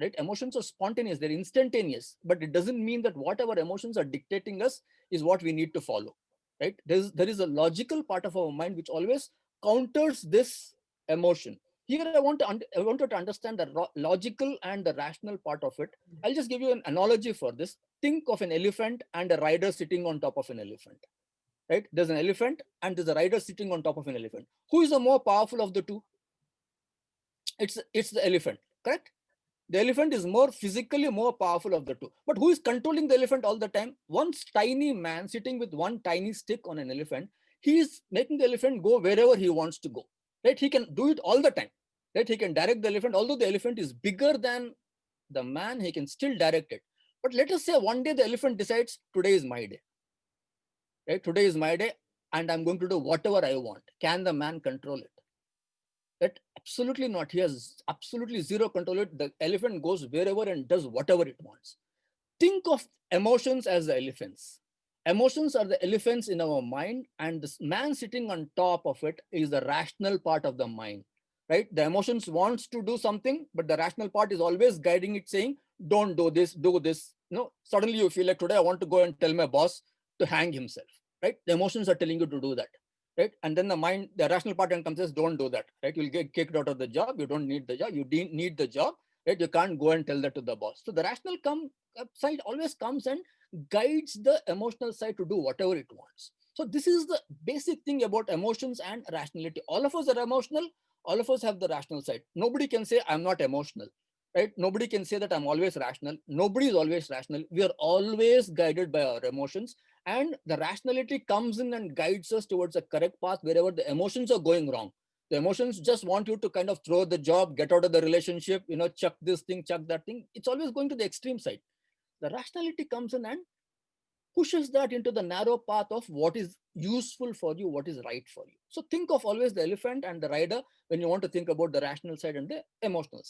right? Emotions are spontaneous, they're instantaneous, but it doesn't mean that whatever emotions are dictating us is what we need to follow, right? There's, there is a logical part of our mind which always counters this emotion. Here I want to I wanted to understand the logical and the rational part of it. Mm-hmm. I'll just give you an analogy for this. Think of an elephant and a rider sitting on top of an elephant. Right? There's an elephant and there's a rider sitting on top of an elephant. Who is the more powerful of the two? It's it's the elephant, correct? The elephant is more physically more powerful of the two. But who is controlling the elephant all the time? One tiny man sitting with one tiny stick on an elephant, he is making the elephant go wherever he wants to go. Right? He can do it all the time right? He can direct the elephant, although the elephant is bigger than the man, he can still direct it. But let us say one day the elephant decides today is my day, right? Today is my day and I'm going to do whatever I want. Can the man control it? That absolutely not. He has absolutely zero control. It. The elephant goes wherever and does whatever it wants. Think of emotions as the elephants. Emotions are the elephants in our mind and this man sitting on top of it is the rational part of the mind right? The emotions wants to do something, but the rational part is always guiding it saying, don't do this, do this. no, suddenly you feel like today I want to go and tell my boss to hang himself, right? The emotions are telling you to do that, right? And then the mind, the rational part and comes says, don't do that, right? You'll get kicked out of the job. You don't need the job. You need the job, right? You can't go and tell that to the boss. So the rational come uh, side always comes and guides the emotional side to do whatever it wants. So this is the basic thing about emotions and rationality. All of us are emotional all of us have the rational side. Nobody can say I'm not emotional, right? Nobody can say that I'm always rational. Nobody is always rational. We are always guided by our emotions and the rationality comes in and guides us towards a correct path wherever the emotions are going wrong. The emotions just want you to kind of throw the job, get out of the relationship, you know, chuck this thing, chuck that thing. It's always going to the extreme side. The rationality comes in and pushes that into the narrow path of what is useful for you, what is right for you. So think of always the elephant and the rider when you want to think about the rational side and the emotional side.